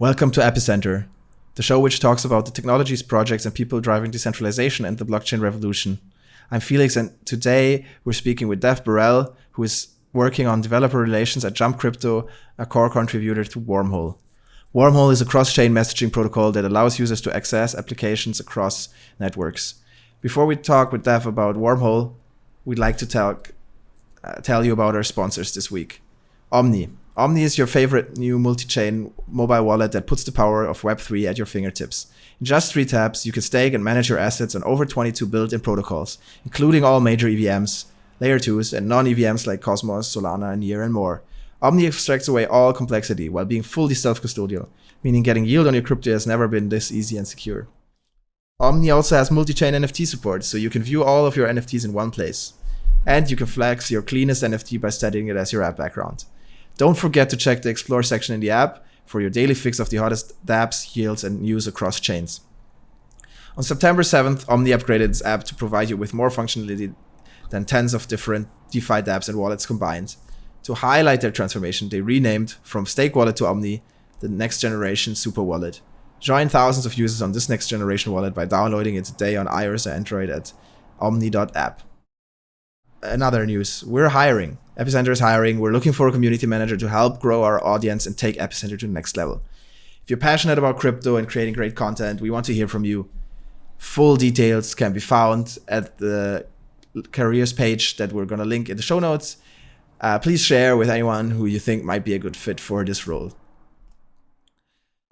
Welcome to Epicenter, the show which talks about the technologies, projects, and people driving decentralization and the blockchain revolution. I'm Felix, and today we're speaking with Dev Bharel, who is working on developer relations at Jump Crypto, a core contributor to Wormhole. Wormhole is a cross-chain messaging protocol that allows users to access applications across networks. Before we talk with Dev about Wormhole, we'd like to tell, uh, tell you about our sponsors this week. Omni, Omni is your favorite new multi-chain mobile wallet that puts the power of Web3 at your fingertips. In just three taps, you can stake and manage your assets on over 22 built-in protocols, including all major EVMs, layer 2s, and non-EVMs like Cosmos, Solana, and Near, and more. Omni extracts away all complexity while being fully self-custodial, meaning getting yield on your crypto has never been this easy and secure. Omni also has multi-chain NFT support, so you can view all of your NFTs in one place. And you can flex your cleanest NFT by setting it as your app background. Don't forget to check the Explore section in the app for your daily fix of the hottest dApps, yields, and news across chains. On September 7th, Omni upgraded its app to provide you with more functionality than tens of different DeFi dApps and wallets combined. To highlight their transformation, they renamed from Stake Wallet to Omni the next generation Super Wallet. Join thousands of users on this next generation wallet by downloading it today on iOS or Android at omni.app. Another news, we're hiring. Epicenter is hiring. We're looking for a community manager to help grow our audience and take Epicenter to the next level. If you're passionate about crypto and creating great content, we want to hear from you. Full details can be found at the careers page that we're going to link in the show notes. Uh, please share with anyone who you think might be a good fit for this role.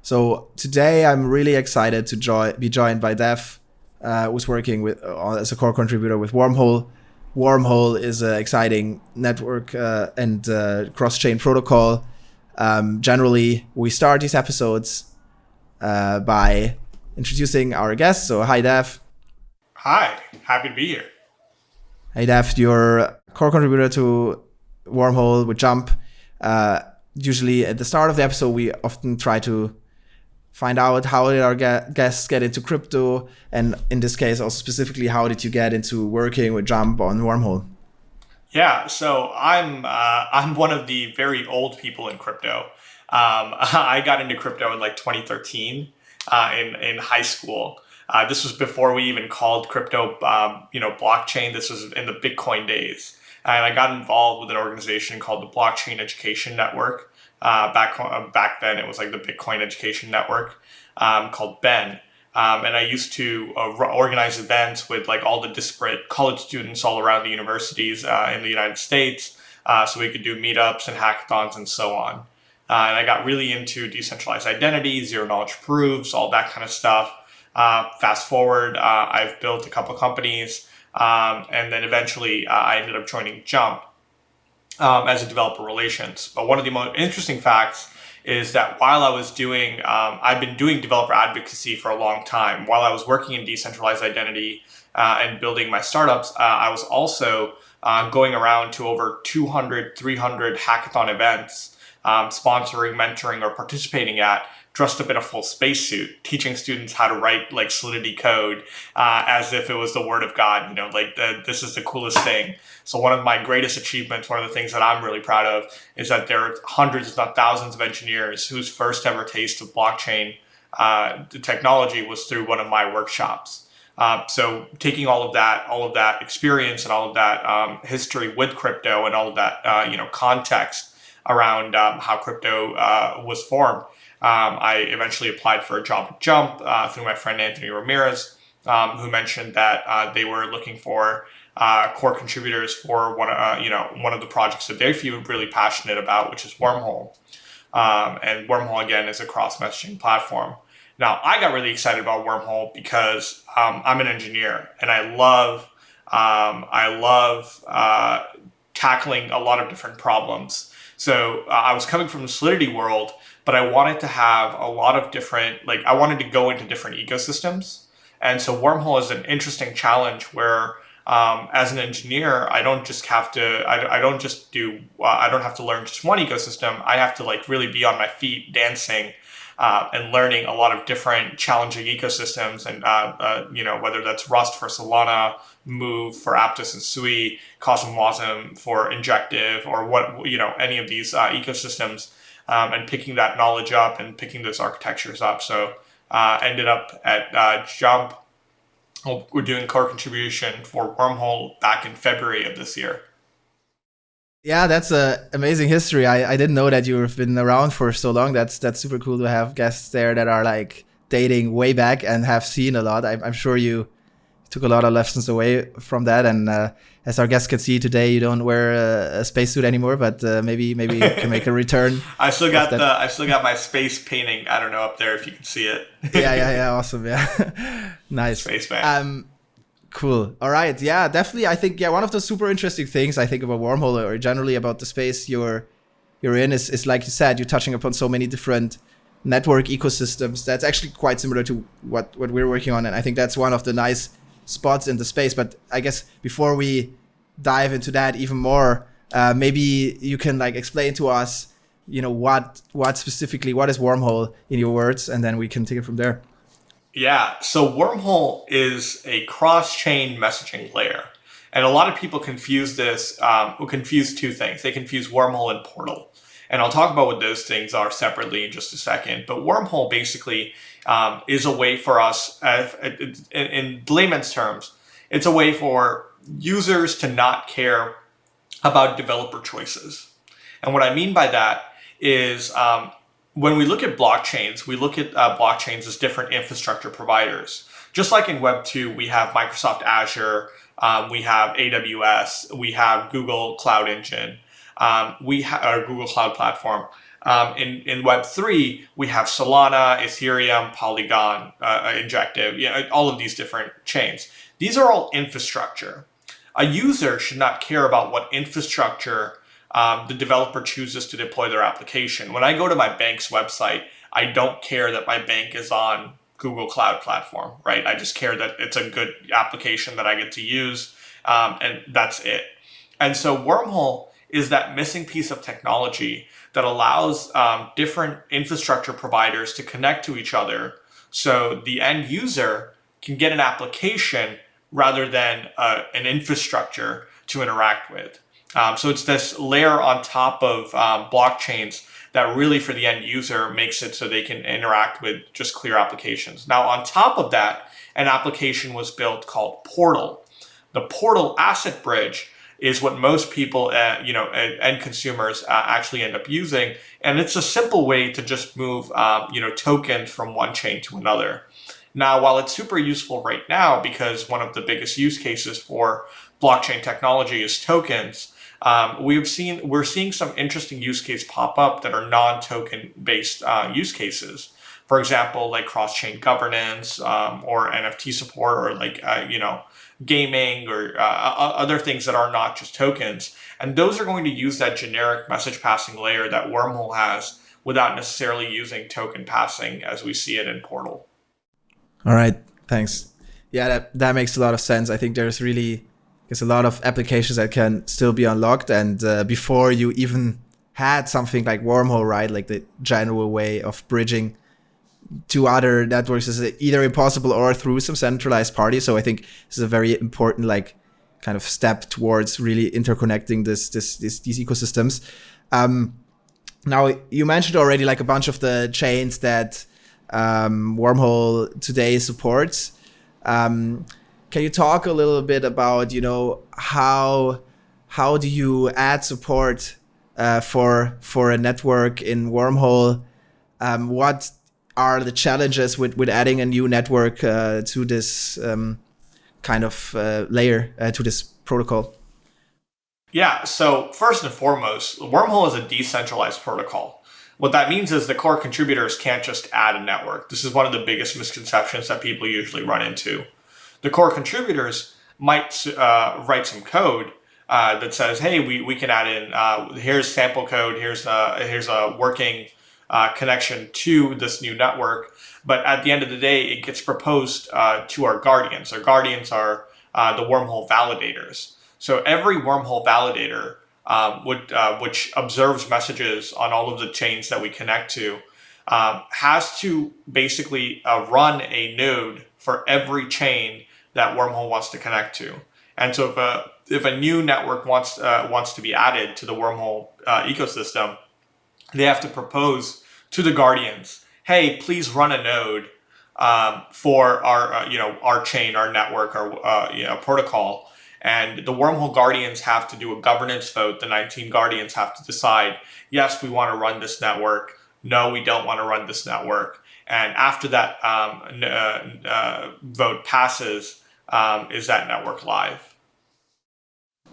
So today I'm really excited to be joined by Dev, uh, who's working with uh, as a core contributor with Wormhole. Wormhole is an exciting network uh, and uh, cross-chain protocol. Um, generally, we start these episodes uh, by introducing our guests. So, hi, Dev. Hi, happy to be here. Hey, Dev, you're a core contributor to Wormhole with Jump. Uh, usually, at the start of the episode, we often try to find out how did our guests get into crypto, and in this case, also specifically, how did you get into working with Jump on Wormhole? Yeah, so I'm uh, I'm one of the very old people in crypto. Um, I got into crypto in like 2013 uh, in in high school. Uh, this was before we even called crypto, um, you know, blockchain. This was in the Bitcoin days, and I got involved with an organization called the Blockchain Education Network. Uh, back uh, back then, it was like the Bitcoin Education Network um, called Ben. Um, and I used to uh, organize events with like all the disparate college students all around the universities uh, in the United States, uh, so we could do meetups and hackathons and so on. Uh, and I got really into decentralized identity, zero knowledge proofs, all that kind of stuff. fast forward, I've built a couple companies, um, and then eventually I ended up joining Jump um, as a developer relations. But one of the most interesting facts is that while I was doing, um, I've been doing developer advocacy for a long time. While I was working in decentralized identity uh, and building my startups, uh, I was also uh, going around to over 200, 300 hackathon events, um, sponsoring, mentoring, or participating at dressed up in a full spacesuit, teaching students how to write like Solidity code uh, as if it was the word of God. You know, like the, this is the coolest thing. So one of my greatest achievements, one of the things that I'm really proud of, is that there are hundreds, if not thousands, of engineers whose first ever taste of blockchain uh, technology was through one of my workshops. Uh, so taking all of that, all of that experience and all of that um, history with crypto and all of that, uh, you know, context around um, how crypto uh, was formed, um, I eventually applied for a job at Jump uh, through my friend Anthony Ramirez, um, who mentioned that uh, they were looking for uh, core contributors for one, uh, you know, one of the projects that they feel really passionate about, which is Wormhole. Um, and Wormhole again is a cross messaging platform. Now, I got really excited about Wormhole because um, I'm an engineer and I love, um, I love uh, tackling a lot of different problems. So uh, I was coming from the Solidity world but I wanted to have a lot of different, like I wanted to go into different ecosystems. And so Wormhole is an interesting challenge where um, as an engineer, I don't just have to, I, I don't just do, uh, I don't have to learn just one ecosystem. I have to like really be on my feet dancing uh, and learning a lot of different challenging ecosystems and, uh, uh you know, whether that's Rust for Solana, Move for Aptos and Sui, Cosmos Wasm for Injective or what, you know, any of these uh, ecosystems um, and picking that knowledge up and picking those architectures up. So uh, ended up at uh, Jump. We're doing core contribution for Wormhole back in February of this year. Yeah, that's a amazing history. I, I didn't know that you've been around for so long. That's that's super cool to have guests there that are like dating way back and have seen a lot. I'm, I'm sure you took a lot of lessons away from that. And uh, as our guests can see today, you don't wear a, a spacesuit anymore, but uh, maybe maybe you can make a return. I still got the I still got my space painting. I don't know up there if you can see it. yeah, yeah, yeah. Awesome. Yeah, nice. Space man. Um, cool. All right. Yeah, definitely. I think yeah, one of the super interesting things I think about wormhole or generally about the space you're you're in is is like you said, you're touching upon so many different network ecosystems. That's actually quite similar to what what we're working on, and I think that's one of the nice spots in the space. But I guess before we dive into that even more, uh, maybe you can like explain to us, you know, what what specifically what is wormhole in your words, and then we can take it from there. Yeah, so wormhole is a cross-chain messaging layer. And a lot of people confuse this, um, confuse two things. They confuse wormhole and portal. And I'll talk about what those things are separately in just a second. But wormhole basically um, is a way for us, uh, in, layman's terms, it's a way for users to not care about developer choices. And what I mean by that is um, when we look at blockchains, we look at uh, blockchains as different infrastructure providers. Just like in Web 2, we have Microsoft Azure, um, we have AWS, we have Google Cloud Engine, um, we have our Google Cloud Platform. Um, in, in Web3, we have Solana, Ethereum, Polygon, uh, Injective, you know, all of these different chains. These are all infrastructure. A user should not care about what infrastructure um, the developer chooses to deploy their application. When I go to my bank's website, I don't care that my bank is on Google Cloud Platform, right? I just care that it's a good application that I get to use, um, and that's it. And so Wormhole is that missing piece of technology that allows um, different infrastructure providers to connect to each other so the end user can get an application rather than uh, an infrastructure to interact with. Um, so it's this layer on top of um, blockchains that really for the end user makes it so they can interact with just clear applications. Now on top of that, an application was built called Portal. The Portal Asset Bridge is what most people, uh, you know, end consumers uh, actually end up using. And it's a simple way to just move, um, you know, tokens from one chain to another. Now, while it's super useful right now because one of the biggest use cases for blockchain technology is tokens, um, we've seen we're seeing some interesting use case pop up that are non-token based uh, use cases. For example, like cross-chain governance um, or NFT support, or like uh, you know gaming or uh, other things that are not just tokens. And those are going to use that generic message passing layer that Wormhole has without necessarily using token passing as we see it in Portal. All right, thanks. Yeah, that, that makes a lot of sense. I think there's really there's a lot of applications that can still be unlocked, and uh, before you even had something like Wormhole, right, like the general way of bridging to other networks is either impossible or through some centralized party. So I think this is a very important like kind of step towards really interconnecting this this, this these ecosystems. Um, now you mentioned already like a bunch of the chains that um, Wormhole today supports. Um, can you talk a little bit about you know how how do you add support uh, for for a network in Wormhole? Um, what are the challenges with, with adding a new network uh, to this um, kind of uh, layer uh, to this protocol? Yeah, so first and foremost, Wormhole is a decentralized protocol. What that means is the core contributors can't just add a network. This is one of the biggest misconceptions that people usually run into. The core contributors might uh, write some code uh, that says, hey, we, we can add in, uh, here's sample code, here's a, here's a working uh, connection to this new network. But at the end of the day, it gets proposed uh, to our guardians. Our guardians are uh, the wormhole validators. So every wormhole validator, um, would, uh, which observes messages on all of the chains that we connect to, um, has to basically uh, run a node for every chain that wormhole wants to connect to. And so if a, if a new network wants, uh, wants to be added to the wormhole ecosystem, they have to propose to the guardians, hey, please run a node um, for our uh, you know our chain, our network, our uh, you know, protocol. And the wormhole guardians have to do a governance vote. The 19 guardians have to decide, yes, we want to run this network. No, we don't want to run this network. And after that um, uh, uh, vote passes, um, is that network live?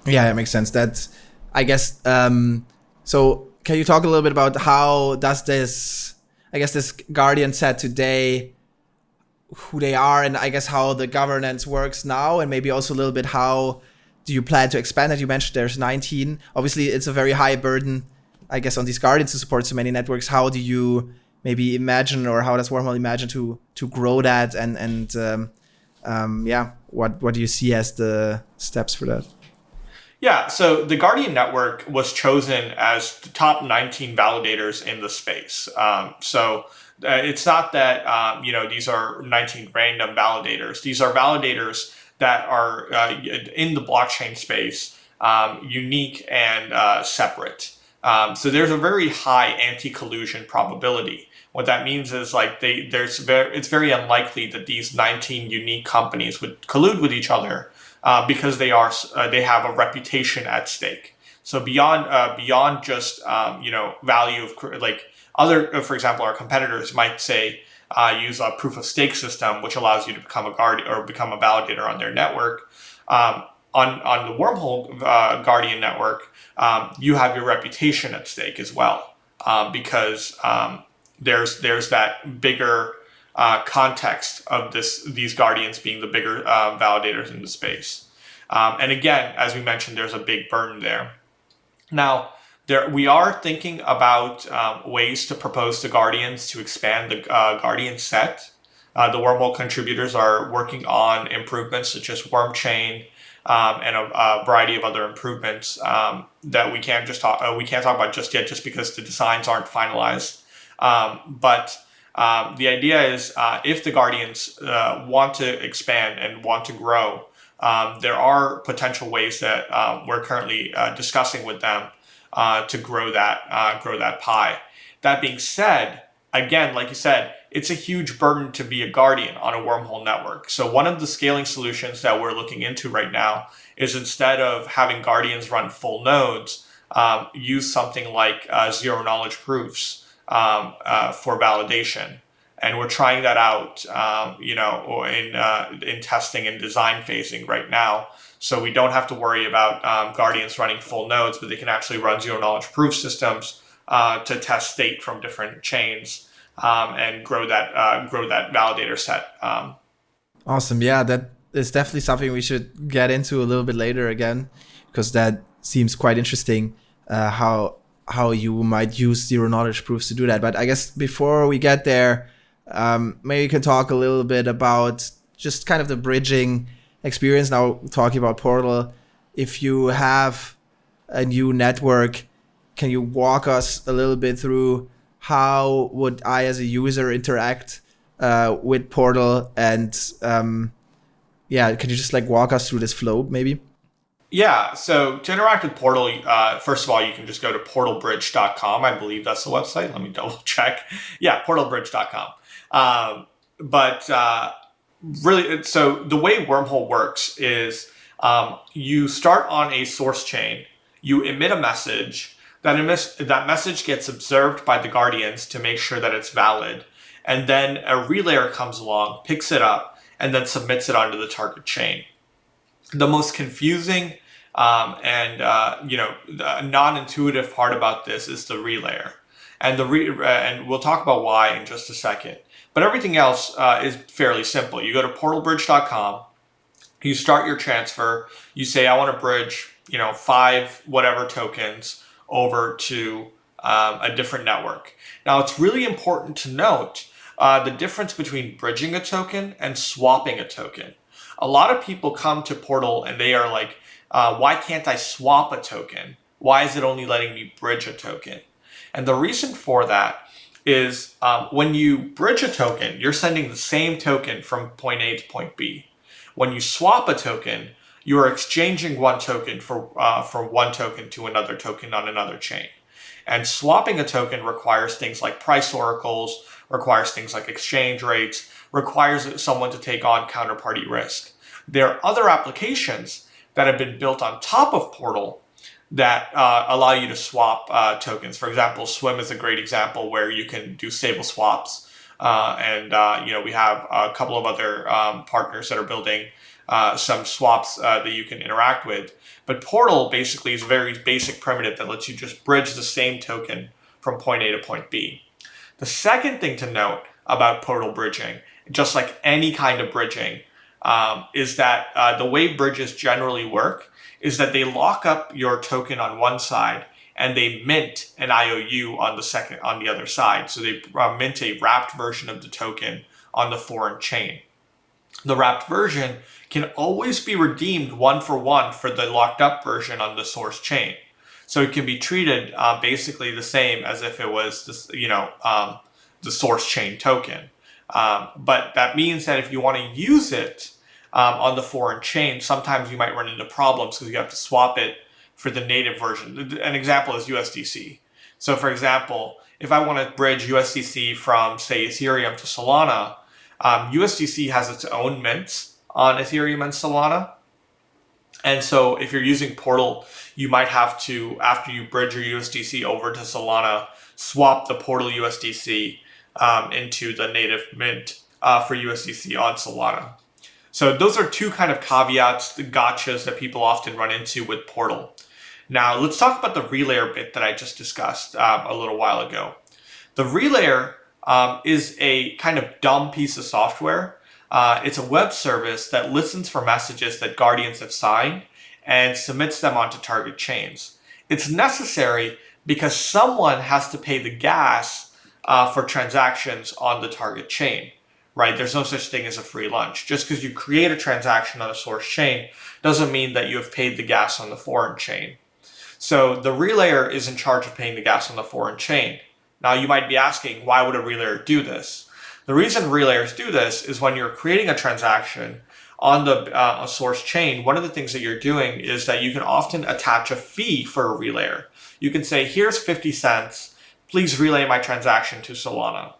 Yeah, that makes sense. That's, I guess. Um, so, can you talk a little bit about how does this, I guess, this guardian set today who they are and I guess how the governance works now and maybe also a little bit how do you plan to expand it? You mentioned there's 19. Obviously, it's a very high burden, I guess, on these guardians to support so many networks. How do you maybe imagine or how does Wormhole imagine to to grow that and and um, um, yeah, what what do you see as the steps for that? Yeah, so the Guardian Network was chosen as the top 19 validators in the space. Um, so uh, it's not that um, you know these are 19 random validators. These are validators that are uh, in the blockchain space, um, unique and uh, separate. Um, so there's a very high anti-collusion probability. What that means is like they there's very it's very unlikely that these 19 unique companies would collude with each other uh, because they are uh, they have a reputation at stake. So beyond uh, beyond just um, you know value of like other, uh, for example, our competitors might say uh, use a proof of stake system, which allows you to become a guard or become a validator on their network. Um, on on the wormhole uh, Guardian network, um, you have your reputation at stake as well, um, because um, there's there's that bigger uh, context of this these guardians being the bigger uh, validators in the space. Um, and again, as we mentioned, there's a big burden there. Now, there we are thinking about um, ways to propose to Guardians to expand the uh, Guardian set. Uh, the wormhole contributors are working on improvements such as Wormchain um, and a, a, variety of other improvements um, that we can't just talk uh, we can't talk about just yet just because the designs aren't finalized. Um, but um, the idea is uh, if the Guardians uh, want to expand and want to grow, um, there are potential ways that we're currently uh, discussing with them uh, to grow that uh, grow that pie. That being said, again, like you said, it's a huge burden to be a guardian on a wormhole network. So one of the scaling solutions that we're looking into right now is instead of having guardians run full nodes, um, use something like zero knowledge proofs um, uh, for validation. And we're trying that out, um, you know, in uh, in testing and design phasing right now. So we don't have to worry about um, Guardians running full nodes, but they can actually run zero knowledge proof systems uh, to test state from different chains um, and grow that uh, grow that validator set. Um, awesome, yeah, that is definitely something we should get into a little bit later again, because that seems quite interesting. Uh, how how you might use zero knowledge proofs to do that. But I guess before we get there, um, maybe you can talk a little bit about just kind of the bridging experience now talking about Portal. If you have a new network, can you walk us a little bit through how would I as a user interact uh, with Portal and um, yeah, can you just like walk us through this flow maybe? Yeah, so to interact with Portal, uh, first of all, you can just go to portalbridge.com. I believe that's the website. Let me double check. Yeah, portalbridge.com. Um, but uh, really, so the way Wormhole works is um, you start on a source chain, you emit a message, that, emis- that message gets observed by the Guardians to make sure that it's valid, and then a relayer comes along, picks it up, and then submits it onto the target chain. The most confusing um, and uh, you know the non-intuitive part about this is the relayer, and the re- uh, and we'll talk about why in just a second. But everything else uh, is fairly simple. You go to portalbridge.com, you start your transfer, you say, I want to bridge, you know, five whatever tokens over to um, a different network. Now, it's really important to note uh, the difference between bridging a token and swapping a token. A lot of people come to Portal and they are like, uh, why can't I swap a token? Why is it only letting me bridge a token? And the reason for that is um, when you bridge a token, you're sending the same token from point A to point B. When you swap a token, you are exchanging one token for uh, for one token to another token on another chain. And swapping a token requires things like price oracles, requires things like exchange rates, requires someone to take on counterparty risk. There are other applications that have been built on top of Portal that uh, allow you to swap uh, tokens. For example, Swim is a great example where you can do stable swaps. Uh, and uh, you know we have a couple of other um, partners that are building uh, some swaps uh, that you can interact with. But Portal basically is a very basic primitive that lets you just bridge the same token from point A to point B. The second thing to note about Portal bridging, just like any kind of bridging, um, is that uh, the way bridges generally work is that they lock up your token on one side and they mint an IOU on the second on the other side. So they uh, mint a wrapped version of the token on the foreign chain. The wrapped version can always be redeemed one for one for the locked up version on the source chain. So it can be treated uh, basically the same as if it was this, you know, um, the source chain token. Um, but that means that if you want to use it um, on the foreign chain, sometimes you might run into problems because you have to swap it for the native version. An example is USDC. So for example, if I want to bridge USDC from say Ethereum to Solana, um, USDC has its own mints on Ethereum and Solana. And so if you're using Portal, you might have to, after you bridge your USDC over to Solana, swap the Portal USDC um, into the native mint uh, for USDC on Solana. So those are two kind of caveats, the gotchas that people often run into with Portal. Now let's talk about the relayer bit that I just discussed um, a little while ago. The relayer um, is a kind of dumb piece of software. Uh, it's a web service that listens for messages that Guardians have signed and submits them onto target chains. It's necessary because someone has to pay the gas uh, for transactions on the target chain, right? There's no such thing as a free lunch. Just because you create a transaction on a source chain doesn't mean that you have paid the gas on the foreign chain. So the relayer is in charge of paying the gas on the foreign chain. Now you might be asking, why would a relayer do this? The reason relayers do this is when you're creating a transaction on the uh, source chain, one of the things that you're doing is that you can often attach a fee for a relayer. You can say, here's 50 cents, please relay my transaction to Solana.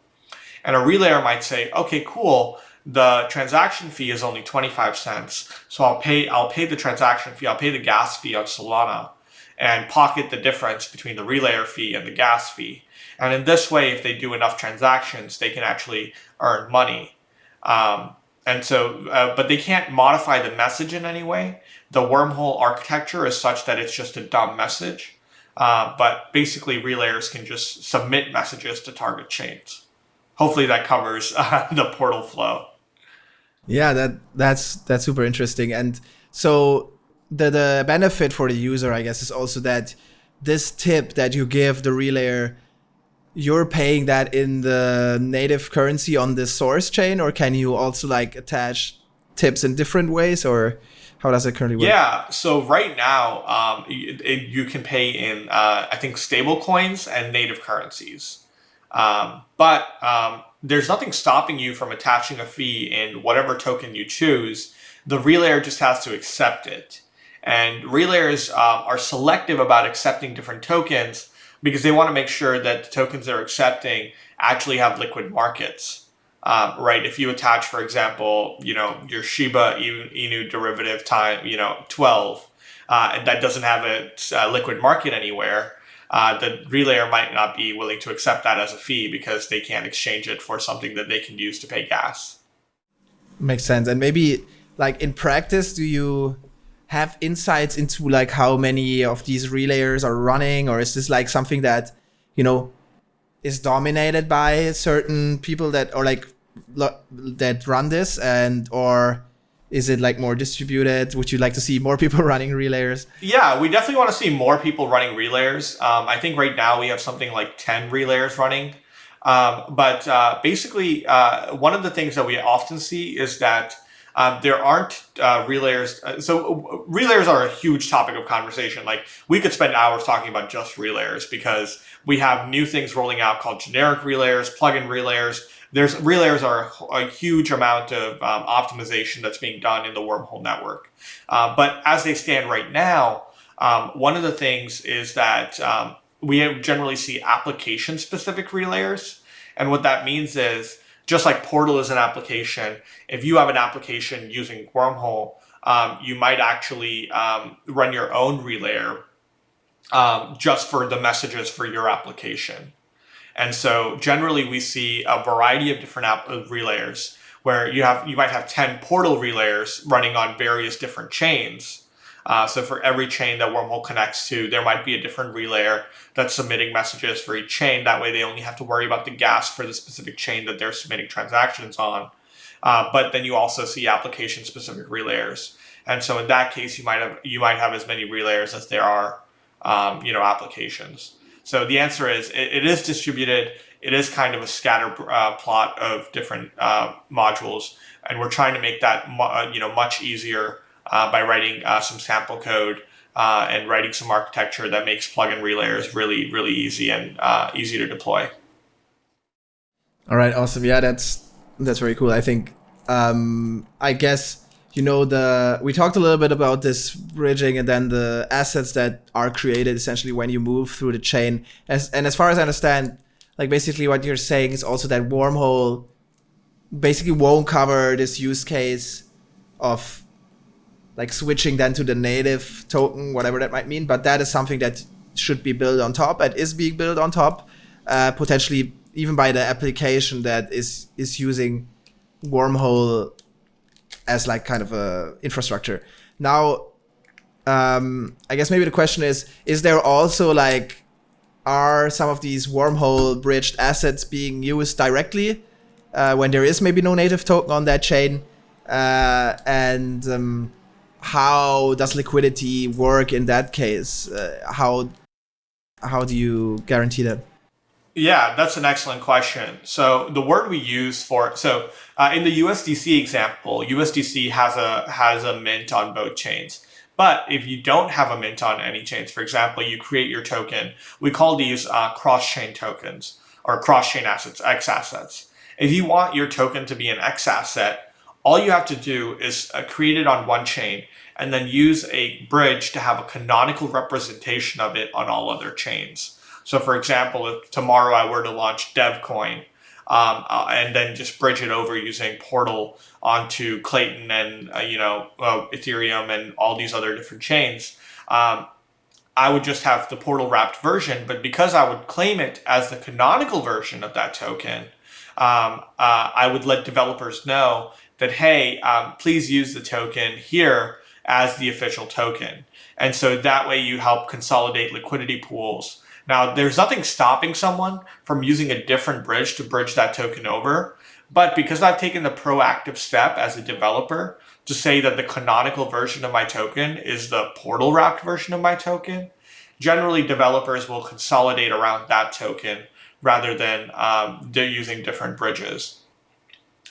And a relayer might say, okay, cool, the transaction fee is only 25 cents. So I'll pay, I'll pay the transaction fee, I'll pay the gas fee on Solana and pocket the difference between the relayer fee and the gas fee. And in this way, if they do enough transactions, they can actually earn money. Um, and so, uh, but they can't modify the message in any way. The wormhole architecture is such that it's just a dumb message. Uh, but basically, relayers can just submit messages to target chains. Hopefully, that covers uh, the portal flow. Yeah, that that's that's super interesting. And so the the benefit for the user, I guess, is also that this tip that you give the relayer you're paying that in the native currency on the source chain, or can you also like attach tips in different ways, or how does it currently work? Yeah, so right now um, you, it, you can pay in uh, I think stable coins and native currencies, um, but um, there's nothing stopping you from attaching a fee in whatever token you choose. The relayer just has to accept it, and relayers um, are selective about accepting different tokens because they want to make sure that the tokens they're accepting actually have liquid markets. Um, right? If you attach, for example, you know, your Shiba Inu derivative time, you know, 12, uh, and that doesn't have a, a liquid market anywhere, uh, the relayer might not be willing to accept that as a fee because they can't exchange it for something that they can use to pay gas. Makes sense. And maybe like in practice, do you have insights into like how many of these relayers are running or is this like something that you know is dominated by certain people that or like that run this and or is it like more distributed would you like to see more people running relayers yeah we definitely want to see more people running relayers um, i think right now we have something like 10 relayers running um, but uh, basically uh, one of the things that we often see is that um, there aren't uh, relayers. Uh, so uh, relayers are a huge topic of conversation. Like we could spend hours talking about just relayers because we have new things rolling out called generic relayers, plugin relayers. There's relayers are a, huge amount of um, optimization that's being done in the wormhole network. Uh, but as they stand right now, um, one of the things is that um, we generally see application specific relayers. And what that means is just like Portal is an application, if you have an application using Wormhole, um, you might actually um, run your own relayer um, just for the messages for your application. And so generally we see a variety of different app uh, relayers where you have you might have 10 portal relayers running on various different chains. Uh, so for every chain that Wormhole connects to, there might be a different relayer that's submitting messages for each chain. That way they only have to worry about the gas for the specific chain that they're submitting transactions on. Uh, but then you also see application specific relayers. And so in that case, you might have you might have as many relayers as there are um, you know applications. So the answer is it, it is distributed. It is kind of a scatter uh, plot of different uh, modules, and we're trying to make that uh, you know much easier uh, by writing uh, some sample code and writing some architecture that makes plugin relayers really really easy and easy to deploy. All right, awesome. Yeah, that's that's very cool. I think um, I guess you know the we talked a little bit about this bridging and then the assets that are created essentially when you move through the chain. As and as far as i understand like basically what you're saying is also that wormhole basically won't cover this use case of like switching then to the native token whatever that might mean but that is something that should be built on top and is being built on top uh, potentially even by the application that is is using wormhole as like kind of a infrastructure. Now, um, I guess maybe the question is: Is there also like are some of these wormhole bridged assets being used directly uh, when there is maybe no native token on that chain? Uh, and um, how does liquidity work in that case? Uh, how how do you guarantee that? Yeah, that's an excellent question. So the word we use for so uh, in the USDC example, USDC has a has a mint on both chains. But if you don't have a mint on any chains, for example, you create your token. We call these uh, cross-chain tokens or cross-chain assets, X assets. If you want your token to be an X asset, all you have to do is uh, create it on one chain and then use a bridge to have a canonical representation of it on all other chains. So for example, if tomorrow I were to launch DevCoin um, uh, and then just bridge it over using Portal onto Klaytn and, uh, you know, uh, Ethereum and all these other different chains, um, I would just have the portal wrapped version, but because I would claim it as the canonical version of that token, um, uh, I would let developers know that, hey, um, please use the token here as the official token. And so that way you help consolidate liquidity pools now, there's nothing stopping someone from using a different bridge to bridge that token over. But because I've taken the proactive step as a developer to say that the canonical version of my token is the portal wrapped version of my token, generally developers will consolidate around that token rather than um, they're using different bridges.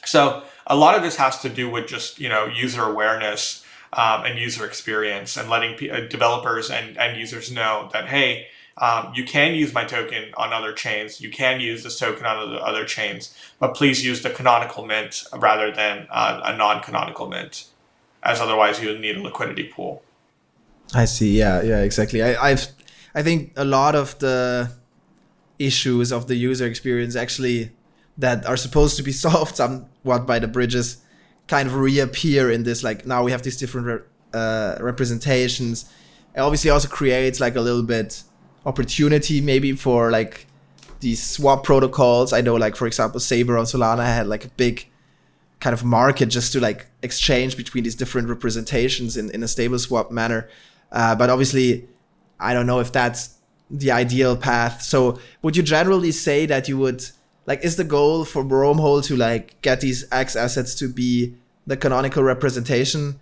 So a lot of this has to do with just you know user awareness um, and user experience and letting uh, developers and end users know that hey um, you can use my token on other chains. You can use this token on other chains, but please use the canonical mint rather than uh, a non-canonical mint, as otherwise you would need a liquidity pool. I see. Yeah, yeah, exactly. I, I've, I think a lot of the issues of the user experience actually that are supposed to be solved somewhat by the bridges kind of reappear in this. Like now we have these different re uh, representations. It obviously also creates like a little bit opportunity maybe for like these swap protocols. I know like for example Saber on Solana had like a big kind of market just to like exchange between these different representations in, in a stable swap manner. Uh, but obviously I don't know if that's the ideal path. So would you generally say that you would like is the goal for Wormhole to like get these X assets to be the canonical representation?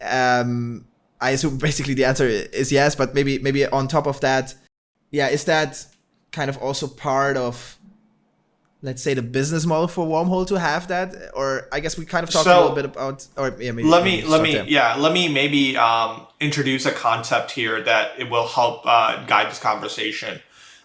Um, I assume basically the answer is yes, but maybe maybe on top of that, yeah, is that kind of also part of let's say the business model for wormhole to have that? Or i guess we kind of talked so, a little bit about or yeah, maybe, let me let me yeah let me maybe um, introduce a concept here that it will help uh, guide this conversation.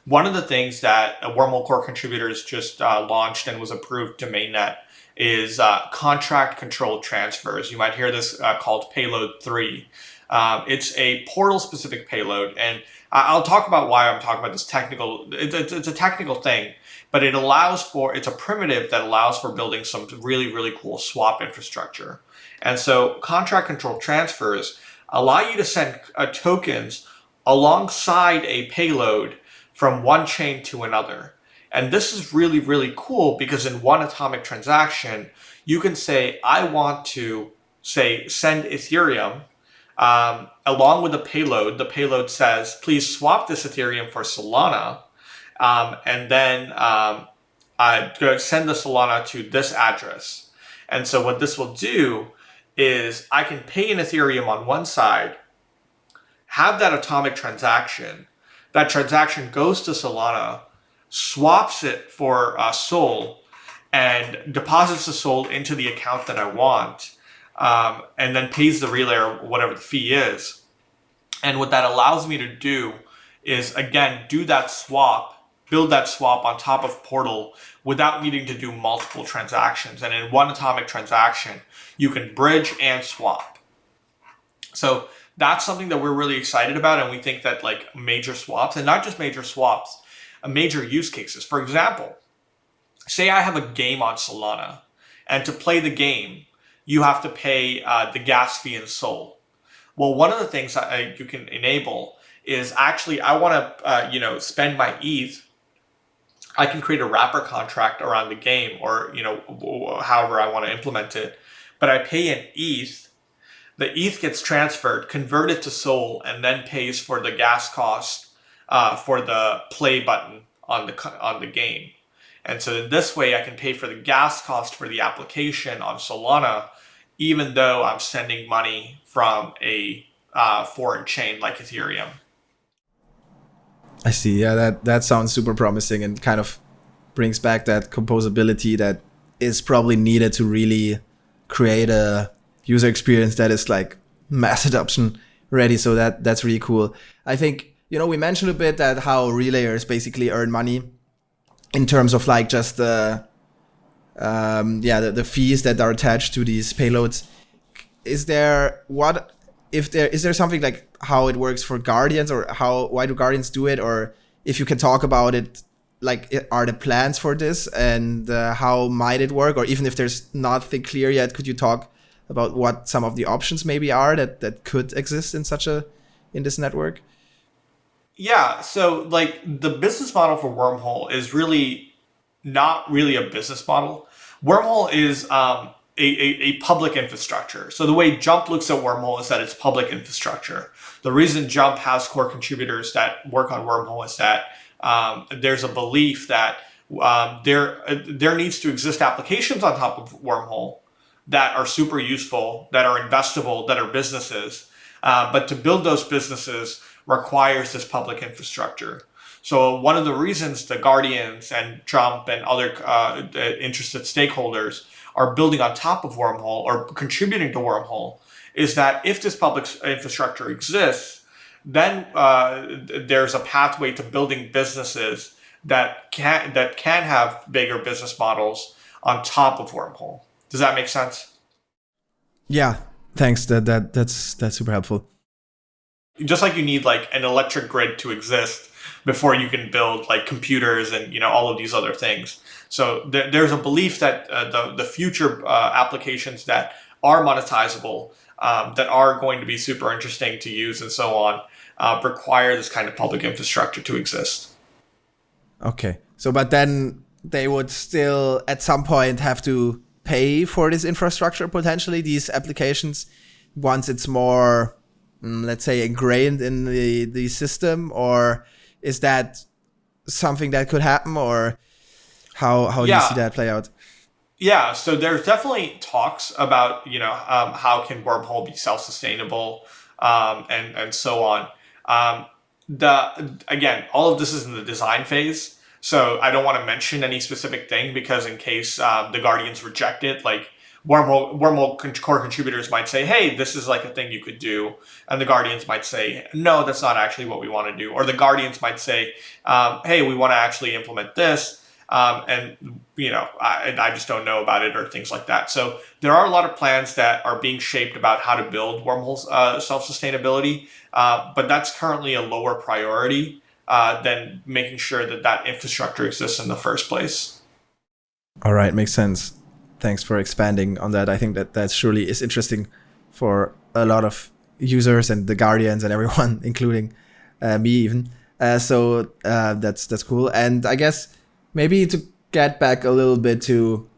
One of the things that wormhole core contributors just uh, launched and was approved to mainnet is uh, contract control transfers. You might hear this uh, called payload 3 um, it's a portal specific payload and I'll talk about why I'm talking about this technical. It's, it's a technical thing, but it allows for it's a primitive that allows for building some really really cool swap infrastructure. And so contract control transfers allow you to send uh, tokens alongside a payload from one chain to another. And this is really, really cool because in one atomic transaction, you can say, I want to say send Ethereum um, along with the payload. The payload says, please swap this Ethereum for Solana. Um, and then um, I send the Solana to this address. And so what this will do is I can pay in Ethereum on one side, have that atomic transaction. That transaction goes to Solana, swaps it for uh, Sol, and deposits the Sol into the account that I want, um, and then pays the relay or whatever the fee is. And what that allows me to do is, again, do that swap, build that swap on top of Portal without needing to do multiple transactions. And in one atomic transaction, you can bridge and swap. So that's something that we're really excited about. And we think that like major swaps and not just major swaps, major use cases. For example, say I have a game on Solana and to play the game, you have to pay uh, the gas fee in Sol. Well, one of the things that you can enable is actually I want to, uh, you know, spend my ETH. I can create a wrapper contract around the game or, you know, however I want to implement it. But I pay in ETH the ETH gets transferred, converted to Sol, and then pays for the gas cost uh, for the play button on the on the game. And so in this way, I can pay for the gas cost for the application on Solana, even though I'm sending money from a uh, foreign chain like Ethereum. I see. Yeah, that that sounds super promising and kind of brings back that composability that is probably needed to really create a user experience that is like mass adoption ready. So that that's really cool. I think you know we mentioned a bit that how relayers basically earn money in terms of like just the um, yeah the, the fees that are attached to these payloads. Is there what if there is there something like how it works for guardians or how why do guardians do it or if you can talk about it like are the plans for this and uh, how might it work or even if there's nothing clear yet could you talk about what some of the options maybe are that that could exist in such a in this network? Yeah, so like the business model for Wormhole is really not really a business model. Wormhole is um, a, a, a, public infrastructure. So the way Jump looks at Wormhole is that it's public infrastructure. The reason Jump has core contributors that work on Wormhole is that um, there's a belief that um, there there needs to exist applications on top of Wormhole that are super useful, that are investable, that are businesses. Uh, but to build those businesses requires this public infrastructure. So one of the reasons the Guardians and Jump and other uh, interested stakeholders are building on top of Wormhole or contributing to Wormhole is that if this public infrastructure exists, then uh, there's a pathway to building businesses that can that can have bigger business models on top of Wormhole. Does that make sense? Yeah, thanks. That that that's that's super helpful. Just like you need like an electric grid to exist before you can build like computers and you know all of these other things. So th there's a belief that uh, the the future uh, applications that are monetizable, um, that are going to be super interesting to use and so on, uh, require this kind of public infrastructure to exist. Okay. So, but then they would still at some point have to pay for this infrastructure potentially these applications once it's more mm, let's say ingrained in the the system or is that something that could happen or how how yeah. do you see that play out yeah so there's definitely talks about you know um, how can wormhole be self-sustainable um, and and so on um, the again all of this is in the design phase so I don't want to mention any specific thing because in case um, the Guardians reject it, like Wormhole, Wormhole core contributors might say, hey, this is like a thing you could do. And the Guardians might say, no, that's not actually what we want to do. Or the Guardians might say, um, hey, we want to actually implement this. Um, and you know, I, I just don't know about it or things like that. So there are a lot of plans that are being shaped about how to build wormholes uh, self-sustainability, uh, but that's currently a lower priority uh, than making sure that that infrastructure exists in the first place. All right, makes sense. Thanks for expanding on that. I think that that surely is interesting for a lot of users and the guardians and everyone, including uh, me even. Uh, so uh, that's that's cool. And I guess maybe to get back a little bit to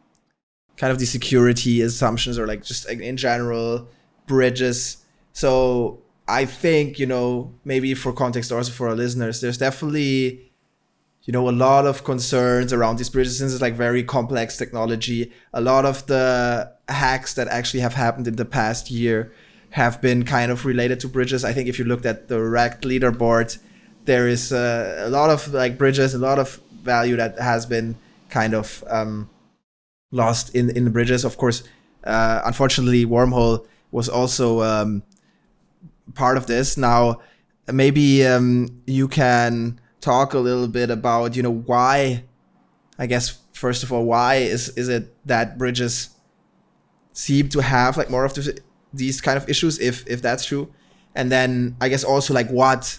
kind of the security assumptions or like just in general bridges. So I think you know maybe for context also for our listeners, there's definitely you know a lot of concerns around these bridges since it's like very complex technology. A lot of the hacks that actually have happened in the past year have been kind of related to bridges. I think if you looked at the Rekt leaderboard, there is uh, a lot of like bridges, a lot of value that has been kind of um, lost in in the bridges. Of course, uh, unfortunately, wormhole was also um, part of this. Now, maybe um, you can talk a little bit about you know why. I guess first of all, why is is it that bridges seem to have like more of the these kind of issues if if that's true and then i guess also like what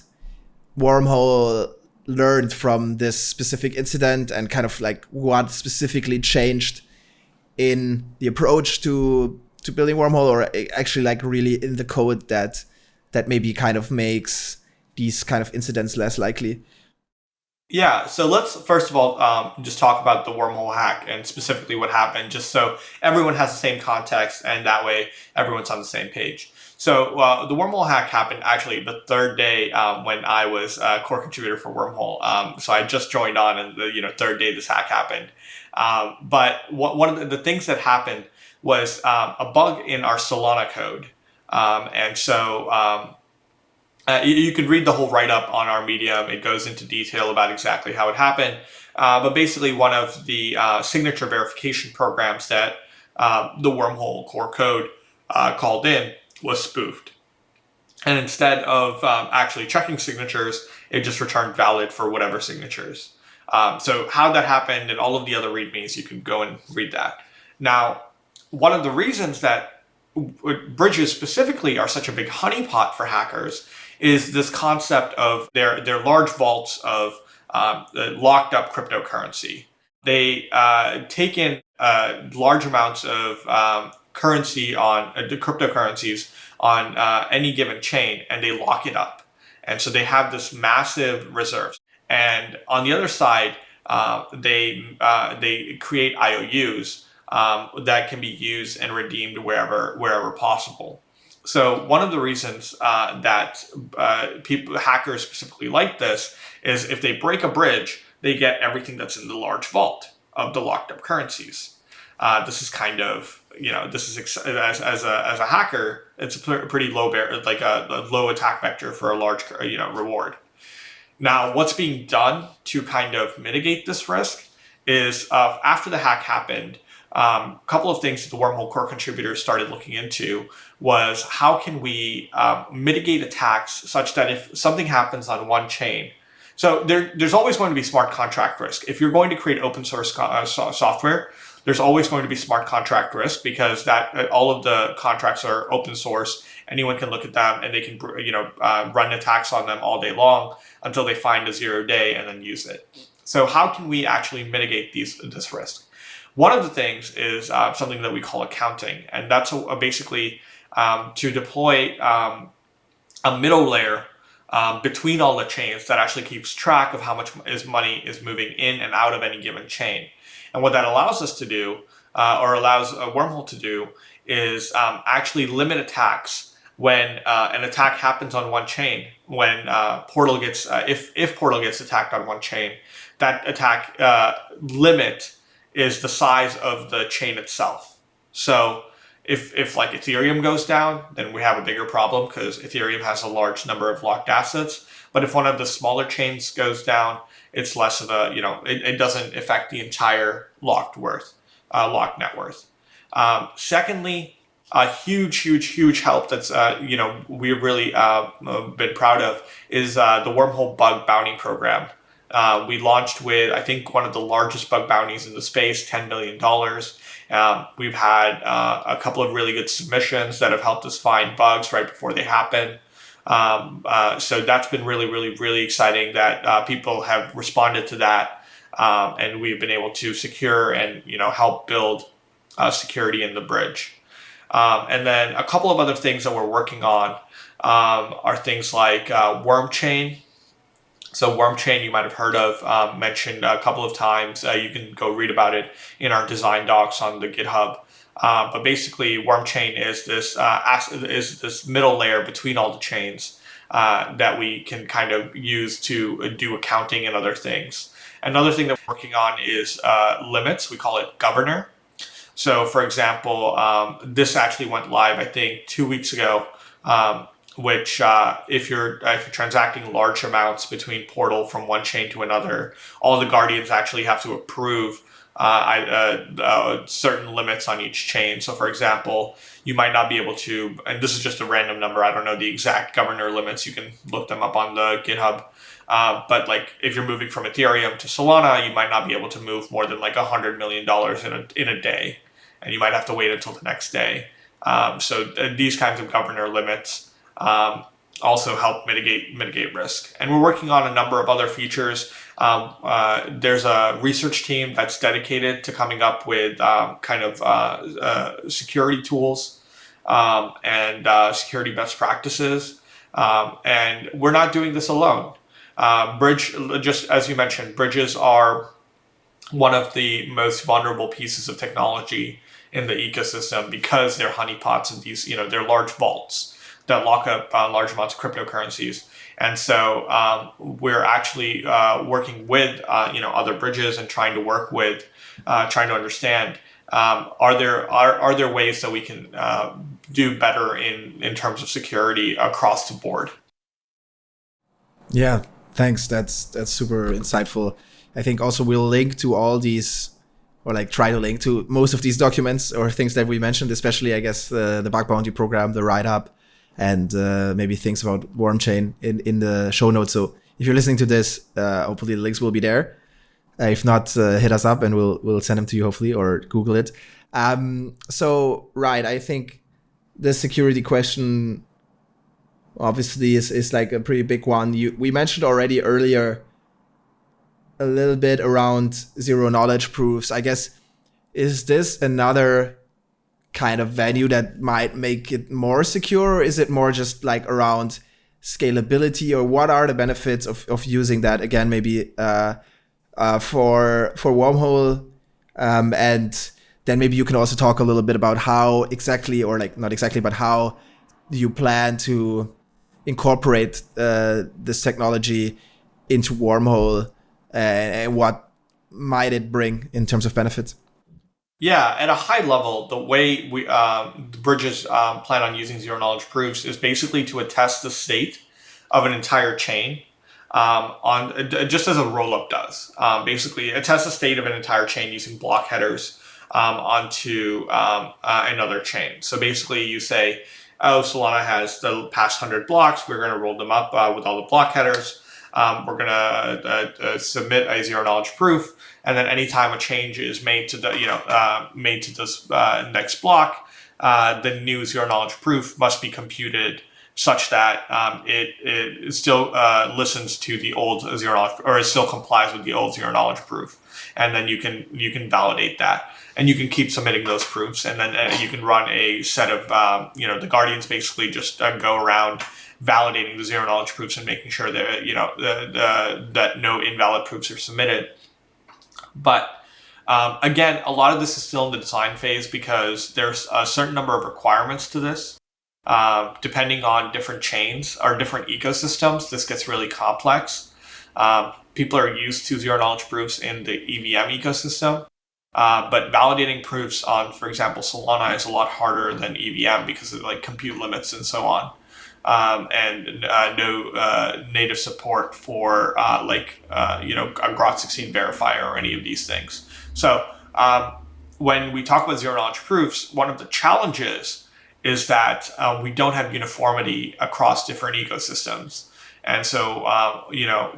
wormhole learned from this specific incident and kind of like what specifically changed in the approach to to building wormhole or actually like really in the code that that maybe kind of makes these kind of incidents less likely yeah, so let's first of all um, just talk about the wormhole hack and specifically what happened, just so everyone has the same context and that way everyone's on the same page. So uh, the wormhole hack happened actually the third day um, when I was a core contributor for Wormhole. Um, so I just joined on and the you know third day this hack happened. Um, but what, one of the, the, things that happened was um, a bug in our Solana code. Um, and so uh, you, you, could read the whole write-up on our Medium. It goes into detail about exactly how it happened. Uh, but basically, one of the uh, signature verification programs that uh, the Wormhole core code uh, called in was spoofed. And instead of um, actually checking signatures, it just returned valid for whatever signatures. Um, so how that happened and all of the other readmes, you can go and read that. Now, one of the reasons that bridges specifically are such a big honeypot for hackers is this concept of their, their large vaults of um, locked up cryptocurrency. They uh, take in uh, large amounts of um, currency on uh, the cryptocurrencies on uh, any given chain and they lock it up. And so they have this massive reserves. And on the other side, uh, they uh, they create IOUs um, that can be used and redeemed wherever wherever possible. So one of the reasons uh, that uh, people, hackers specifically like this is if they break a bridge, they get everything that's in the large vault of the locked up currencies. Uh, this is kind of, you know, this is as, as, a, as a hacker, it's a pretty low bear, like a, a low attack vector for a large, you know, reward. Now, what's being done to kind of mitigate this risk is uh, after the hack happened, um, a couple of things that the Wormhole core contributors started looking into was how can we um, mitigate attacks such that if something happens on one chain, so there, there's always going to be smart contract risk. If you're going to create open source uh, software, there's always going to be smart contract risk because that uh, all of the contracts are open source. Anyone can look at them and they can you know uh, run attacks on them all day long until they find a zero day and then use it. So how can we actually mitigate these this risk? One of the things is uh, something that we call accounting, and that's a, a basically um, to deploy um, a middle layer um, between all the chains that actually keeps track of how much is money is moving in and out of any given chain. And what that allows us to do, uh, or allows a wormhole to do, is um, actually limit attacks when uh, an attack happens on one chain. When uh, Portal gets, uh, if if Portal gets attacked on one chain, that attack uh, limit is the size of the chain itself. So if, if like Ethereum goes down, then we have a bigger problem because Ethereum has a large number of locked assets. But if one of the smaller chains goes down, it's less of a, you know, it, it doesn't affect the entire locked worth, uh, locked net worth. Um, secondly, a huge, huge, huge help that's, uh, you know, we've really uh, been proud of is uh, the Wormhole Bug Bounty Program Uh, we launched with, I think, one of the largest bug bounties in the space, $10 million. Um, we've had uh, a couple of really good submissions that have helped us find bugs right before they happen. Um, uh, so that's been really, really, really exciting that uh, people have responded to that, um, and we've been able to secure and you know help build uh, security in the bridge. Um, and then a couple of other things that we're working on um, are things like uh, Wormchain. So Wormchain, you might have heard of, um, mentioned a couple of times. Uh, you can go read about it in our design docs on the GitHub. Uh, but basically, Wormchain is this uh, is this middle layer between all the chains uh, that we can kind of use to do accounting and other things. Another thing that we're working on is uh, limits. We call it governor. So, for example, um, this actually went live, I think, two weeks ago. Um, which uh, if you're if you're transacting large amounts between portal from one chain to another, all the guardians actually have to approve uh, uh, uh, certain limits on each chain. So, for example, you might not be able to, and this is just a random number. I don't know the exact governor limits. You can look them up on the GitHub. Uh, but like if you're moving from Ethereum to Solana, you might not be able to move more than like a hundred million dollars in a in a day, and you might have to wait until the next day. Um, so th- these kinds of governor limits um, also help mitigate mitigate risk. And we're working on a number of other features. Um, uh, there's a research team that's dedicated to coming up with um, kind of uh, uh, security tools um, and uh, security best practices. Um, and we're not doing this alone. Uh, bridge, just as you mentioned, bridges are one of the most vulnerable pieces of technology in the ecosystem because they're honeypots and these, you know, they're large vaults that lock up uh, large amounts of cryptocurrencies. And so um, we're actually uh, working with uh, you know other bridges and trying to work with, uh, trying to understand um, are there are, are there ways that we can uh, do better in in terms of security across the board. Yeah, thanks. That's that's super insightful. I think also we'll link to all these or like try to link to most of these documents or things that we mentioned, especially I guess the the bug bounty program, the write up, and uh, maybe things about Wormchain in, in the show notes. So if you're listening to this, uh, hopefully the links will be there. Uh, if not, uh, hit us up and we'll we'll send them to you hopefully or Google it. Um, so right, I think the security question obviously is, is like a pretty big one. You we mentioned already earlier a little bit around zero knowledge proofs. I guess is this another kind of venue that might make it more secure? Or is it more just like around scalability or what are the benefits of, of using that again, maybe uh, uh, for, for Wormhole? Um, and then maybe you can also talk a little bit about how exactly, or like not exactly, but how do you plan to incorporate uh, this technology into Wormhole and what might it bring in terms of benefits? Yeah, at a high level, the way we uh, bridges um, plan on using zero knowledge proofs is basically to attest the state of an entire chain um, on just as a rollup does. Um, basically, attest the state of an entire chain using block headers um, onto um, uh, another chain. So basically, you say, "Oh, Solana has the past hundred blocks. We're going to roll them up uh, with all the block headers." Um, we're going to uh, uh, submit a zero knowledge proof and then anytime a change is made to the you know uh, made to this uh, next block, uh, the new zero knowledge proof must be computed such that um, it, it still uh, listens to the old zero knowledge or it still complies with the old zero knowledge proof, and then you can you can validate that. And you can keep submitting those proofs, and then uh, you can run a set of, um, you know, the guardians basically just uh, go around validating the zero knowledge proofs and making sure that you know the, the, that no invalid proofs are submitted. But um, again, a lot of this is still in the design phase because there's a certain number of requirements to this. Uh, depending on different chains or different ecosystems, this gets really complex. Um, people are used to zero knowledge proofs in the EVM ecosystem. Uh, but validating proofs on, for example, Solana is a lot harder than EVM because of like compute limits and so on um, and uh, no uh, native support for uh, like uh, you know a Groth16 verifier or any of these things. So um, when we talk about zero knowledge proofs, one of the challenges is that uh, we don't have uniformity across different ecosystems. And so, uh, you know,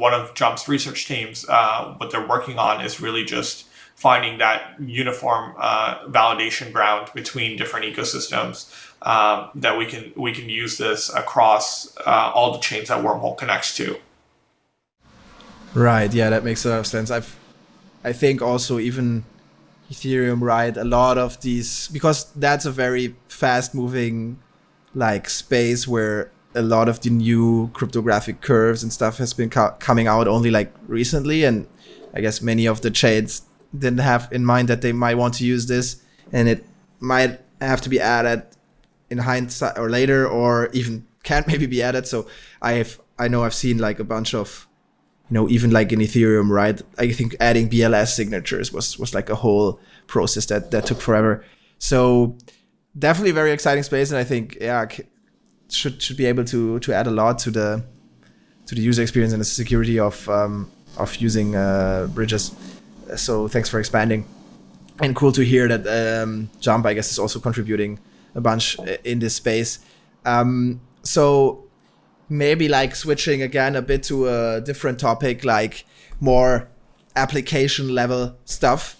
one of Jump's research teams, what they're working on is really just finding that uniform validation ground between different ecosystems um, that we can we can use this across uh, all the chains that Wormhole connects to. Right. Yeah, that makes a lot of sense. I've, I think also even Ethereum, right? A lot of these because that's a very fast moving like space where a lot of the new cryptographic curves and stuff has been co- coming out only like recently and I guess many of the chains didn't have in mind that they might want to use this and it might have to be added in hindsight or later or even can't maybe be added. So I've I know I've seen like a bunch of you know even like in ethereum right? I think adding bls signatures was was like a whole process that that took forever. So definitely very exciting space and i think yeah should should be able to to add a lot to the to the user experience and the security of um, of using uh, bridges. So thanks for expanding. And cool to hear that um, jump i guess is also contributing a bunch in this space um, so maybe like switching again a bit to a different topic, like more application level stuff.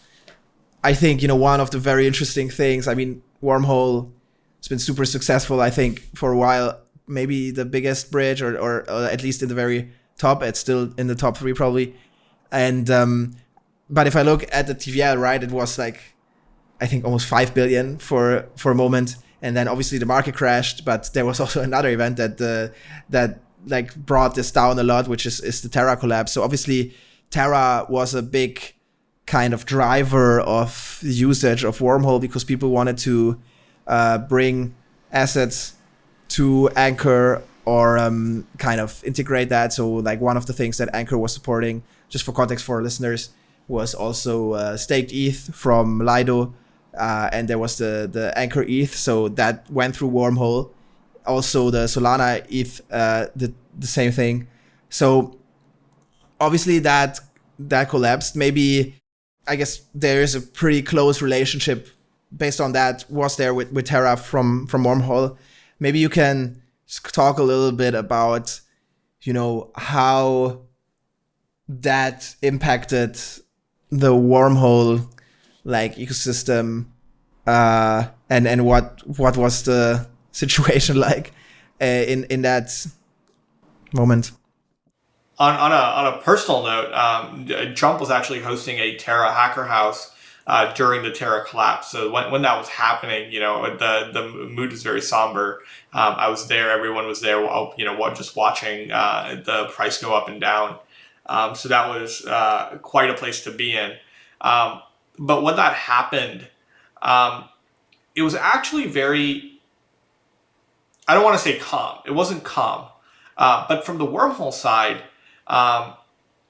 I think, you know, one of the very interesting things, I mean, Wormhole has been super successful, I think, for a while. Maybe the biggest bridge, or, or, or at least in the very top. It's still in the top three, probably. And, um, but if I look at the TVL, right, it was like, I think almost 5 billion for, for a moment and then obviously the market crashed. But there was also another event that uh, that like brought this down a lot, which is is the Terra collapse. So obviously Terra was a big kind of driver of the usage of Wormhole because people wanted to uh, bring assets to Anchor or um, kind of integrate that. So like one of the things that Anchor was supporting, just for context for listeners, was also uh, staked ETH from Lido uh, and there was the the Anchor ETH, so that went through Wormhole. Also, the Solana ETH uh, did the same thing. So obviously that that collapsed. Maybe I guess there is a pretty close relationship based on that was there with, with Terra from from Wormhole. Maybe you can talk a little bit about you know how that impacted the wormhole like ecosystem uh, and and what what was the situation like uh, in in that moment on, on a on a personal note um, jump was actually hosting a terra hacker house uh, during the Terra collapse. So when, when that was happening, you know, the the mood is very somber. Um, I was there. Everyone was there. You know, just watching uh, the price go up and down. Um, so that was uh, quite a place to be in. But when that happened, um, it was actually very, I don't want to say calm. It wasn't calm. Uh, but from the wormhole side, um,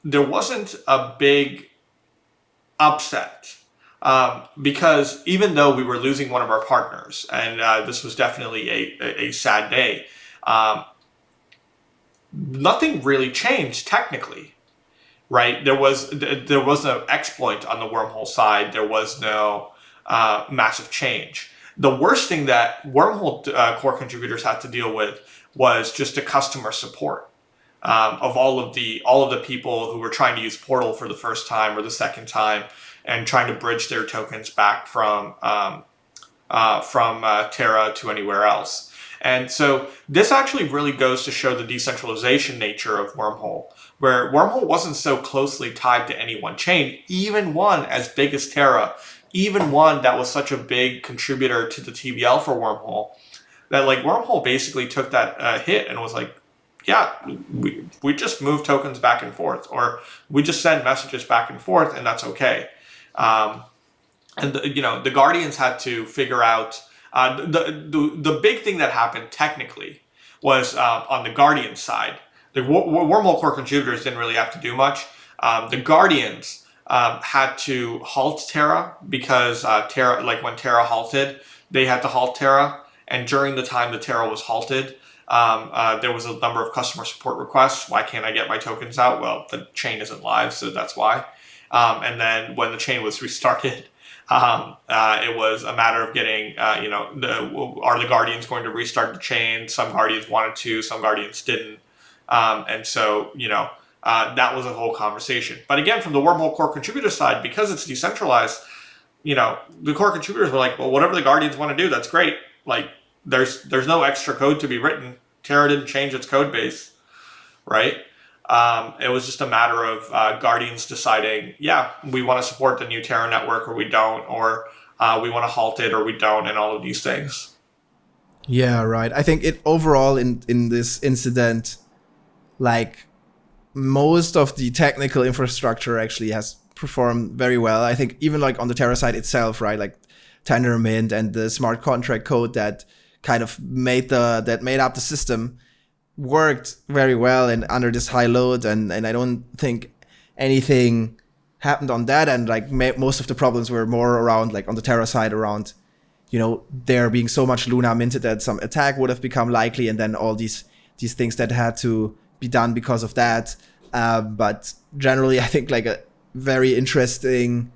there wasn't a big upset. Um, because even though we were losing one of our partners, and uh, this was definitely a, a, a sad day, um, nothing really changed technically right? There was there was no exploit on the wormhole side. There was no uh, massive change. The worst thing that wormhole uh, core contributors had to deal with was just the customer support um, of all of the all of the people who were trying to use Portal for the first time or the second time and trying to bridge their tokens back from um, uh, from uh, Terra to anywhere else. And so this actually really goes to show the decentralization nature of Wormhole where Wormhole wasn't so closely tied to any one chain, even one as big as Terra, even one that was such a big contributor to the TVL for Wormhole, that like Wormhole basically took that uh, hit and was like, yeah, we, we just move tokens back and forth, or we just send messages back and forth, and that's okay. Um, and the, you know the Guardians had to figure out uh, the, the the big thing that happened technically was uh, on the Guardian side the wormhole core contributors didn't really have to do much. Um, the Guardians um, had to halt Terra because uh, Terra, like when Terra halted, they had to halt Terra. And during the time the Terra was halted, um, uh, there was a number of customer support requests. Why can't I get my tokens out? Well, the chain isn't live, so that's why. Um, and then when the chain was restarted, um, uh, it was a matter of getting, uh, you know, the, are the Guardians going to restart the chain? Some Guardians wanted to, some Guardians didn't. Um, and so, you know, uh, that was a whole conversation. But again, from the wormhole core contributor side, because it's decentralized, you know, the core contributors were like, well, whatever the guardians want to do, that's great. Like, there's there's no extra code to be written. Terra didn't change its code base, right? Um, it was just a matter of uh, guardians deciding, yeah, we want to support the new Terra network, or we don't, or uh, we want to halt it, or we don't, and all of these things. Yeah, right. I think it overall in in this incident, like most of the technical infrastructure actually has performed very well. I think even like on the Terra side itself, right? Like Tendermint and the smart contract code that kind of made the that made up the system worked very well and under this high load and and I don't think anything happened on that and like most of the problems were more around like on the Terra side around you know there being so much Luna minted that some attack would have become likely and then all these these things that had to be done because of that. Uh, but generally, I think like a very interesting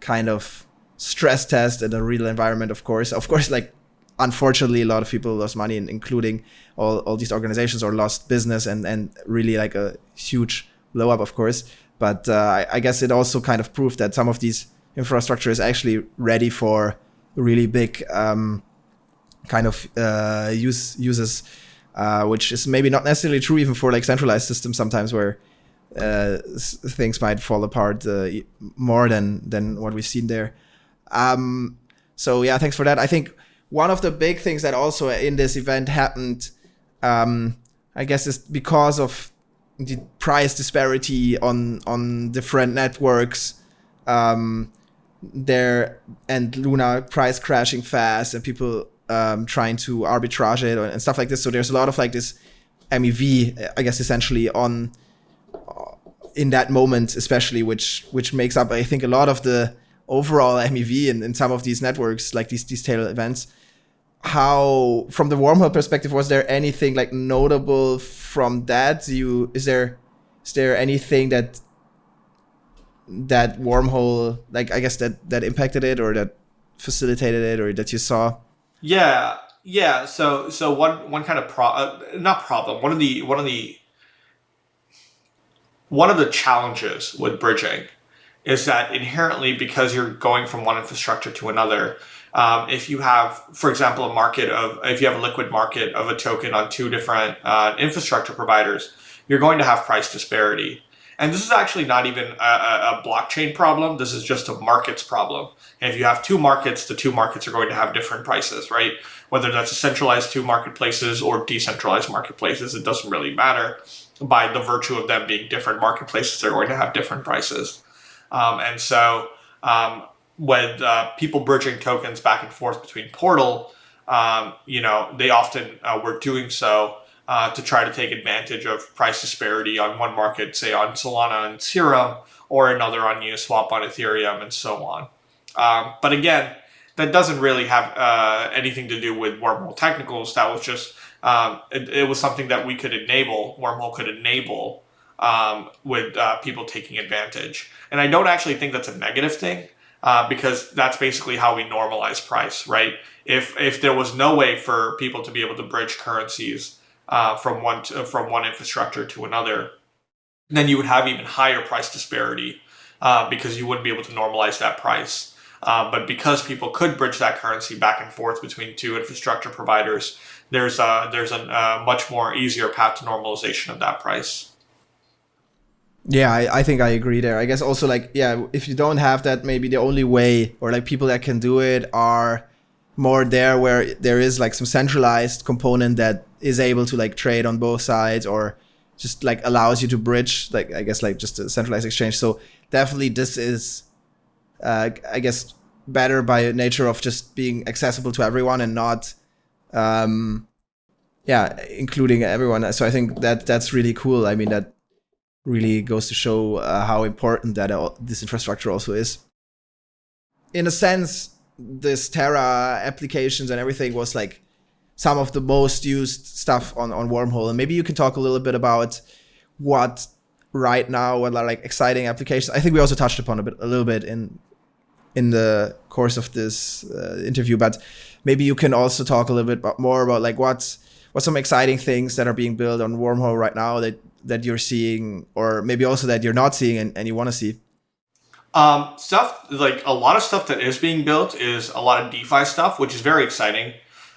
kind of stress test in a real environment. Of course, of course, like unfortunately, a lot of people lost money, including all, all these organizations or lost business and and really like a huge blow up, of course. But uh, I, I guess it also kind of proved that some of these infrastructure is actually ready for really big um, kind of uh, use uses uh, which is maybe not necessarily true even for like centralized systems sometimes where uh, things might fall apart uh, more than than what we've seen there. Um, so yeah, thanks for that. I think one of the big things that also in this event happened, um, I guess, is because of the price disparity on on different networks. Um, there and Luna price crashing fast and people um, trying to arbitrage it and stuff like this. So there's a lot of like this MEV, I guess, essentially on uh, in that moment, especially, which which makes up, I think, a lot of the overall MEV in, in some of these networks, like these these tail events. How, from the wormhole perspective, was there anything like notable from that? You is there is there anything that that wormhole like I guess that that impacted it or that facilitated it or that you saw? Yeah, yeah. So so one one kind of pro uh, not problem. One of the one of the one of the challenges with bridging is that inherently because you're going from one infrastructure to another, um, if you have, for example, a market of if you have a liquid market of a token on two different uh, infrastructure providers, you're going to have price disparity. And this is actually not even a, a, blockchain problem. This is just a markets problem. And if you have two markets, the two markets are going to have different prices, right? Whether that's a centralized two marketplaces or decentralized marketplaces, it doesn't really matter. By the virtue of them being different marketplaces, they're going to have different prices. Um, and so um, with uh, people bridging tokens back and forth between Portal, um, you know, they often uh, were doing so uh, to try to take advantage of price disparity on one market, say on Solana and Serum, or another on Uniswap on Ethereum, and so on. Um, but again, that doesn't really have uh, anything to do with wormhole technicals. That was just um, it, it, was something that we could enable. Wormhole could enable um, with uh, people taking advantage, and I don't actually think that's a negative thing. Uh, because that's basically how we normalize price, right? If if there was no way for people to be able to bridge currencies uh, from one to, from one infrastructure to another, then you would have even higher price disparity uh, because you wouldn't be able to normalize that price. Uh, but because people could bridge that currency back and forth between two infrastructure providers, there's a, there's a, a much more easier path to normalization of that price. Yeah, I, I think I agree there. I guess also like yeah, if you don't have that, maybe the only way or like people that can do it are more there where there is like some centralized component that is able to like trade on both sides or just like allows you to bridge like I guess like just a centralized exchange. So definitely this is uh, I guess better by nature of just being accessible to everyone and not um yeah including everyone. So i think that that's really cool. I mean that really goes to show uh, how important that uh, this infrastructure also is. In a sense this Terra applications and everything was like some of the most used stuff on, on Wormhole. And maybe you can talk a little bit about what right now, what are like exciting applications. I think we also touched upon a bit, a little bit in in the course of this uh, interview, but maybe you can also talk a little bit more about like what's what's some exciting things that are being built on Wormhole right now that that you're seeing, or maybe also that you're not seeing and, and you want to see? Um, stuff like a lot of stuff that is being built is a lot of DeFi stuff, which is very exciting.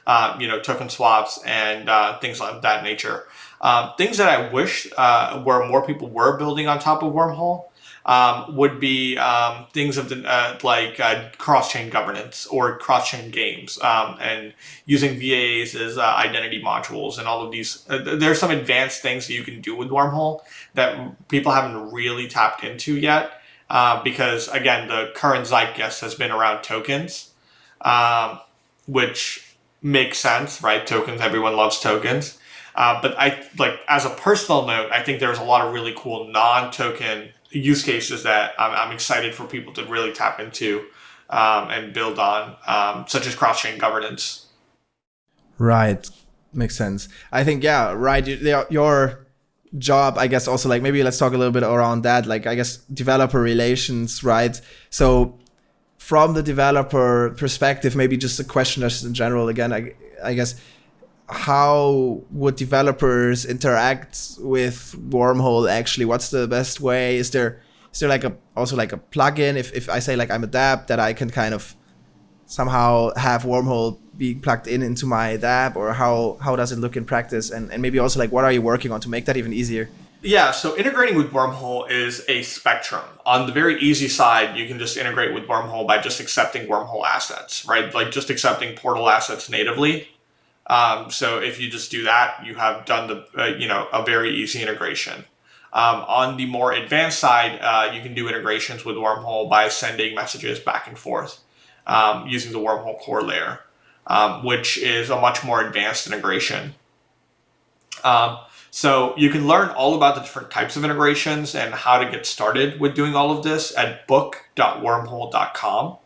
Uh, you know, token swaps and uh, things of that nature. Um, things that I wish uh, where more people were building on top of Wormhole um, would be um, things of the uh, like uh, cross-chain governance or cross-chain games um, and using VAs as identity modules and all of these. There's some advanced things that you can do with Wormhole that people haven't really tapped into yet uh, because again, the current zeitgeist has been around tokens, um, which makes sense, right? Tokens, everyone loves tokens. Uh, but I like as a personal note, I think there's a lot of really cool non-token use cases that I'm, I'm excited for people to really tap into um, and build on, um, such as cross-chain governance. Right, makes sense. I think yeah, right. Your job, I guess, also like maybe let's talk a little bit around that. Like I guess developer relations, right? So from the developer perspective, maybe just a question just in general. Again, I, I guess how would developers interact with wormhole actually what's the best way is there is there like a also like a plugin if, if i say like i'm a dApp that i can kind of somehow have wormhole being plugged in into my dApp or how how does it look in practice and, and maybe also like what are you working on to make that even easier yeah, so integrating with Wormhole is a spectrum. On the very easy side, you can just integrate with Wormhole by just accepting Wormhole assets, right? Like just accepting portal assets natively. Um, so if you just do that, you have done the uh, you know a very easy integration. Um, on the more advanced side, uh, you can do integrations with Wormhole by sending messages back and forth um, using the Wormhole core layer, um, which is a much more advanced integration. Um, so you can learn all about the different types of integrations and how to get started with doing all of this at book.wormhole.com.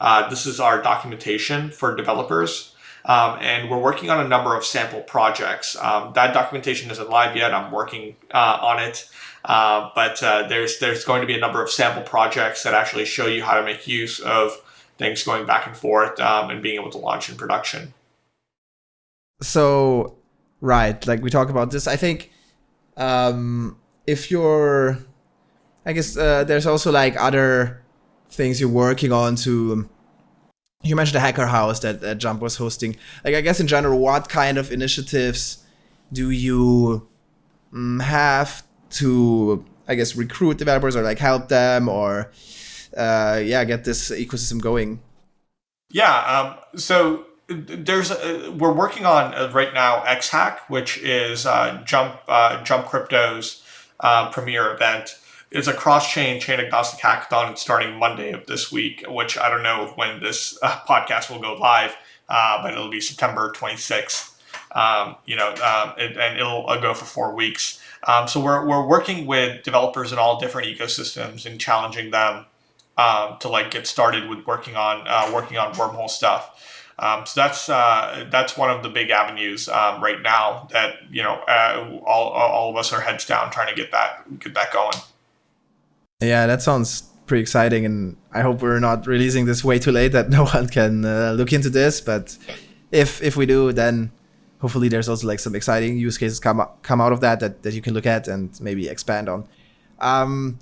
Uh, this is our documentation for developers. Um, and we're working on a number of sample projects. Um, that documentation isn't live yet. I'm working uh, on it. Uh, but uh, there's there's going to be a number of sample projects that actually show you how to make use of things going back and forth um, and being able to launch in production. So, right, like we talk about this, I think um, if you're, I guess uh, there's also like other things you're working on to you mentioned the hacker house that, that Jump was hosting. Like, I guess in general, what kind of initiatives do you um, have to, I guess, recruit developers or like help them or, uh, yeah, get this ecosystem going? Yeah. Um, so there's a, we're working on uh, right now XHack, which is uh, Jump uh, Jump Crypto's uh, premier event It's a cross-chain chain agnostic hackathon starting Monday of this week, which I don't know when this uh, podcast will go live, uh, but it'll be September 26th. Um, you know, um, it, and it'll uh, go for four weeks. Um, so we're, we're working with developers in all different ecosystems and challenging them um, to like get started with working on uh, working on wormhole stuff. Um, so that's uh, that's one of the big avenues um, right now that you know uh, all, all of us are heads down trying to get that get that going. Yeah, that sounds pretty exciting, and I hope we're not releasing this way too late that no one can uh, look into this. But if if we do, then hopefully there's also like some exciting use cases come come out of that that, that you can look at and maybe expand on. Um,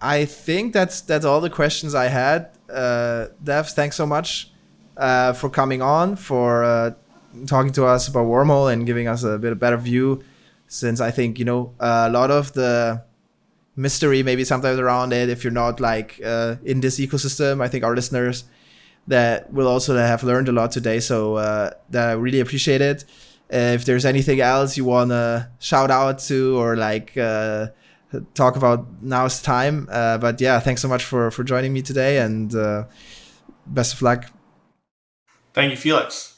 I think that's that's all the questions I had. Uh, Dev, thanks so much uh, for coming on, for uh, talking to us about Wormhole and giving us a bit of better view. Since I think you know a lot of the mystery maybe sometimes around it if you're not like uh, in this ecosystem. I think our listeners that will also have learned a lot today. So uh, that I really appreciate it. If there's anything else you want to shout out to or like uh, talk about, now's time. Uh, but yeah, thanks so much for for joining me today, and uh, best of luck. Thank you, Felix.